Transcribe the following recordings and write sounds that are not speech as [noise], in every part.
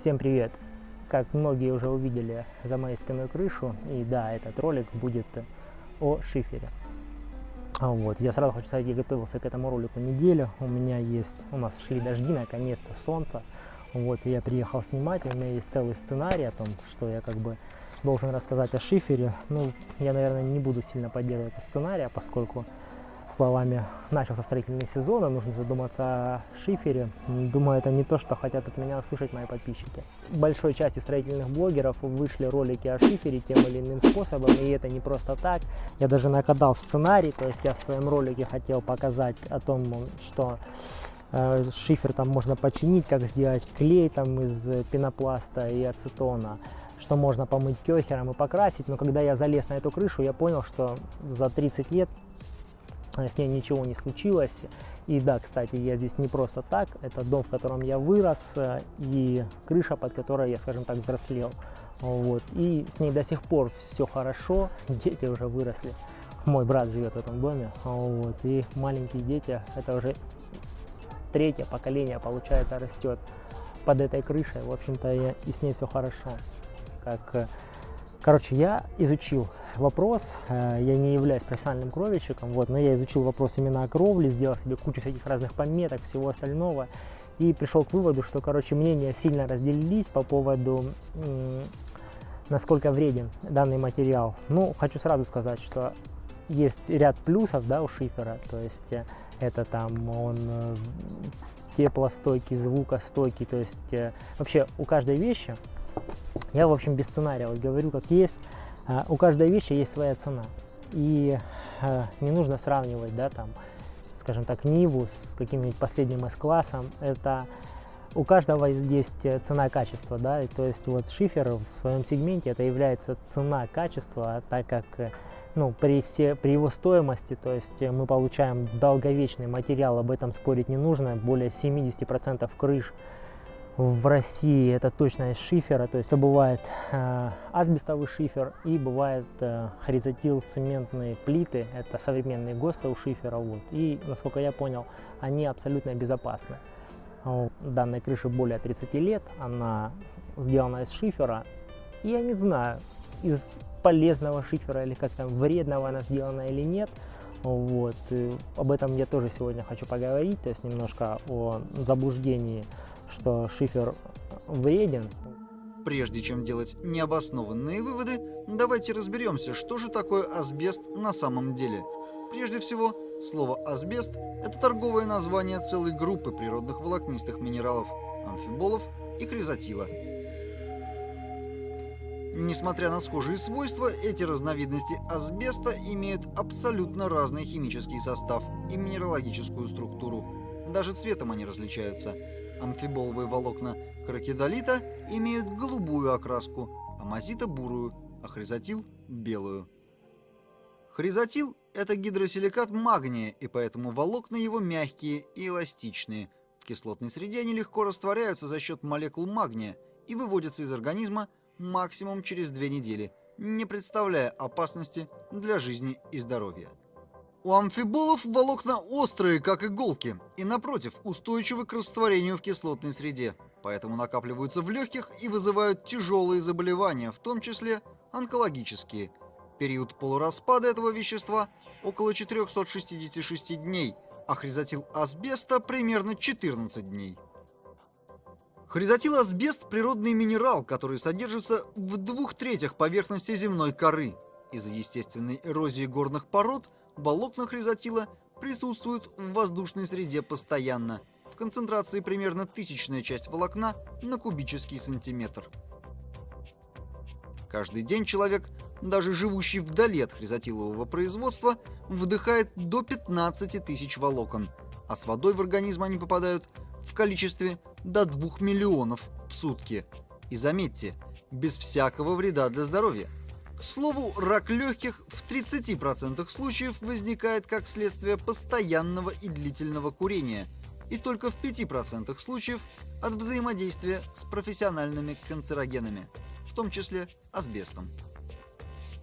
Всем привет! Как многие уже увидели за моей спиной крышу, и да, этот ролик будет о шифере. А вот, я сразу хочу сказать, я готовился к этому ролику неделю, у меня есть, у нас шли дожди, наконец-то солнце, вот, я приехал снимать, у меня есть целый сценарий о том, что я как бы должен рассказать о шифере, ну, я, наверное, не буду сильно поддерживать сценария, поскольку словами начался строительный сезон, и нужно задуматься о шифере. Думаю, это не то, что хотят от меня услышать мои подписчики. Большой части строительных блогеров вышли ролики о шифере тем или иным способом, и это не просто так. Я даже накатал сценарий, то есть я в своем ролике хотел показать о том, что э, шифер там можно починить, как сделать клей там из пенопласта и ацетона что можно помыть кёхером и покрасить, но когда я залез на эту крышу, я понял, что за 30 лет с ней ничего не случилось. И да, кстати, я здесь не просто так, это дом, в котором я вырос, э, и крыша, под которой я, скажем так, взрослел. Вот. И с ней до сих пор все хорошо, дети уже выросли. Мой брат живет в этом доме, вот. и маленькие дети, это уже третье поколение, получается, растет под этой крышей. В общем-то, и с ней все хорошо. Как э, Короче, я изучил вопрос, э, я не являюсь профессиональным кровельщиком, вот, но я изучил вопрос именно о кровле, сделал себе кучу всяких разных пометок, всего остального, и пришел к выводу, что, короче, мнения сильно разделились по поводу, насколько вреден данный материал. Ну, хочу сразу сказать, что есть ряд плюсов, да, у шифера, то есть э, это там он э, теплостойкий, звукостойкий, то есть вообще у каждой вещи я, в общем, без сценария вот говорю, как есть. А, у каждой вещи есть своя цена. И а, не нужно сравнивать, да, там, скажем так, Ниву с каким-нибудь последним S-классом. Это у каждого есть цена-качество, да, и то есть вот шифер в своем сегменте это является цена-качество, а так как ну, при, все, при его стоимости, то есть мы получаем долговечный материал, об этом спорить не нужно, более 70% крыш в России это точно из шифера, то есть это бывает э, асбестовый шифер и бывает э, хоризотил цементные плиты, это современные ГОСТы у шифера, вот. и насколько я понял, они абсолютно безопасны. У данной крыши более 30 лет, она сделана из шифера, и я не знаю, из полезного шифера или как там вредного она сделана или нет, вот. И об этом я тоже сегодня хочу поговорить, то есть немножко о заблуждении что шифер вреден. Прежде чем делать необоснованные выводы, давайте разберемся, что же такое асбест на самом деле. Прежде всего, слово «асбест» — это торговое название целой группы природных волокнистых минералов – амфиболов и хризотила. Несмотря на схожие свойства, эти разновидности асбеста имеют абсолютно разный химический состав и минералогическую структуру. Даже цветом они различаются – Амфиболовые волокна крокидолита имеют голубую окраску, амазита – бурую, а хризотил – белую. Хризотил – это гидросиликат магния, и поэтому волокна его мягкие и эластичные. В кислотной среде они легко растворяются за счет молекул магния и выводятся из организма максимум через две недели, не представляя опасности для жизни и здоровья. У амфиболов волокна острые, как иголки, и напротив, устойчивы к растворению в кислотной среде, поэтому накапливаются в легких и вызывают тяжелые заболевания, в том числе онкологические. Период полураспада этого вещества около 466 дней, а хризотил асбеста примерно 14 дней. Хризотил асбест – природный минерал, который содержится в двух третях поверхности земной коры. Из-за естественной эрозии горных пород – волокна хризотила присутствуют в воздушной среде постоянно, в концентрации примерно тысячная часть волокна на кубический сантиметр. Каждый день человек, даже живущий вдали от хризотилового производства, вдыхает до 15 тысяч волокон, а с водой в организм они попадают в количестве до 2 миллионов в сутки. И заметьте, без всякого вреда для здоровья. К слову, рак легких в 30% случаев возникает как следствие постоянного и длительного курения, и только в 5% случаев от взаимодействия с профессиональными канцерогенами, в том числе асбестом.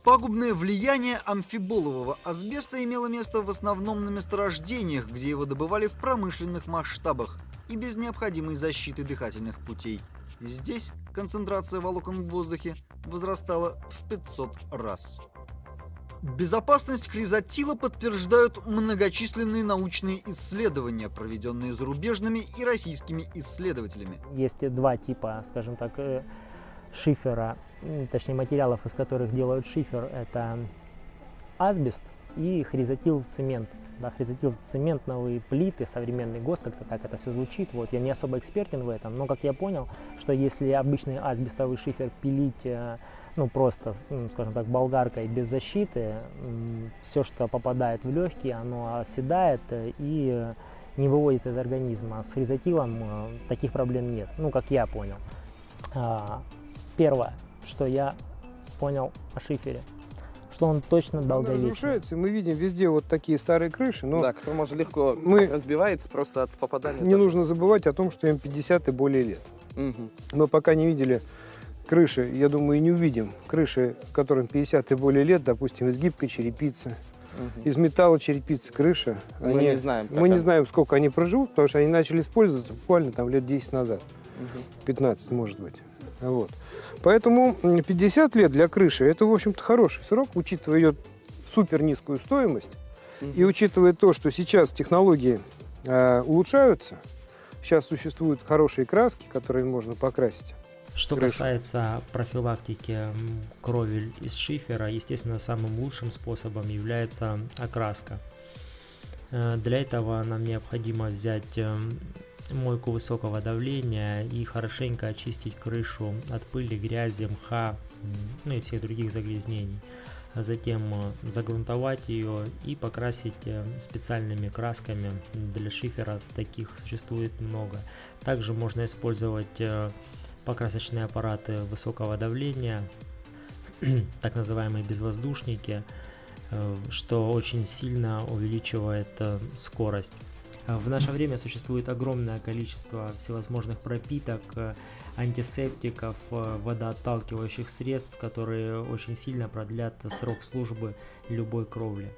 Пагубное влияние амфиболового асбеста имело место в основном на месторождениях, где его добывали в промышленных масштабах, и без необходимой защиты дыхательных путей. Здесь концентрация волокон в воздухе возрастала в 500 раз. Безопасность хризотила подтверждают многочисленные научные исследования, проведенные зарубежными и российскими исследователями. Есть два типа, скажем так, э, шифера, точнее материалов, из которых делают шифер. Это асбест и хризотил цемент. Да, хризотил цементновые плиты, современный ГОСТ, как-то так это все звучит. Вот, я не особо экспертен в этом, но как я понял, что если обычный асбестовый шифер пилить э, ну просто, скажем так, болгаркой без защиты, все, что попадает в легкие, оно оседает э, и не выводится из организма. С хризотилом э, таких проблем нет, ну, как я понял. А, первое, что я понял о шифере, что он точно долговечный. разрушается, мы видим везде вот такие старые крыши, но да, кто может легко мы разбивается просто от попадания. Не нужно забывать о том, что им 50 и более лет. Угу. Мы пока не видели крыши, я думаю, и не увидим. Крыши, которым 50 и более лет, допустим, из гибкой черепицы, угу. из металла черепицы крыша. Мы они, не знаем. Мы не знаем, сколько они проживут, потому что они начали использоваться буквально там лет 10 назад. Угу. 15, может быть. Вот. Поэтому 50 лет для крыши это, в общем-то, хороший срок, учитывая ее супер низкую стоимость. Угу. И учитывая то, что сейчас технологии э, улучшаются, сейчас существуют хорошие краски, которые можно покрасить. Что крышу. касается профилактики крови из шифера, естественно, самым лучшим способом является окраска. Э, для этого нам необходимо взять эм, мойку высокого давления и хорошенько очистить крышу от пыли, грязи, мха, ну и всех других загрязнений. Затем э, загрунтовать ее и покрасить э, специальными красками. Для шифера таких существует много. Также можно использовать покрасочные аппараты высокого давления, [clears throat] так называемые безвоздушники, э, что очень сильно увеличивает э, скорость. В наше время существует огромное количество всевозможных пропиток, э, антисептиков, водоотталкивающих средств, которые очень сильно продлят срок службы любой кровли.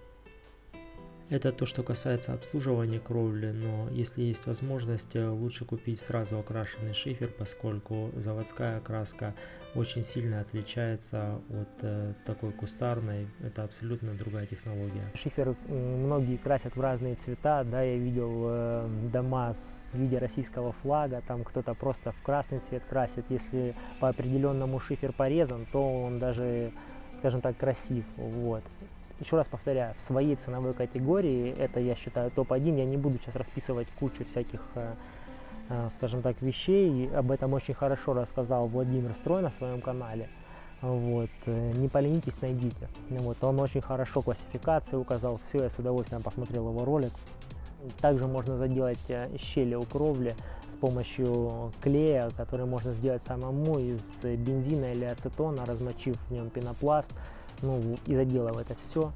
Это то, что касается обслуживания кровли, но если есть возможность, э, лучше купить сразу окрашенный шифер, поскольку заводская окраска очень сильно отличается от э, такой кустарной. Это абсолютно другая технология. Шифер многие красят в разные цвета, да, я видел э, дома с виде российского флага, там кто-то просто в красный цвет красит. Если по определенному шифер порезан, то он даже, скажем так, красив, вот еще раз повторяю, в своей ценовой категории, это я считаю топ-1, я не буду сейчас расписывать кучу всяких, э, э, скажем так, вещей, об этом очень хорошо рассказал Владимир Строй на своем канале. Вот. Э, не поленитесь, найдите. Вот. Он очень хорошо классификации указал, все, я с удовольствием посмотрел его ролик. Также можно заделать щели у кровли с помощью клея, который можно сделать самому из бензина или ацетона, размочив в нем пенопласт ну и заделал это все.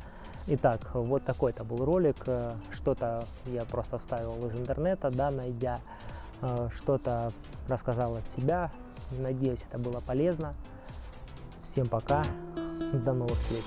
Итак, вот такой-то был ролик, э, что-то я просто вставил из интернета, да, найдя, э, что-то рассказал от себя, надеюсь, это было полезно. Всем пока, до новых встреч.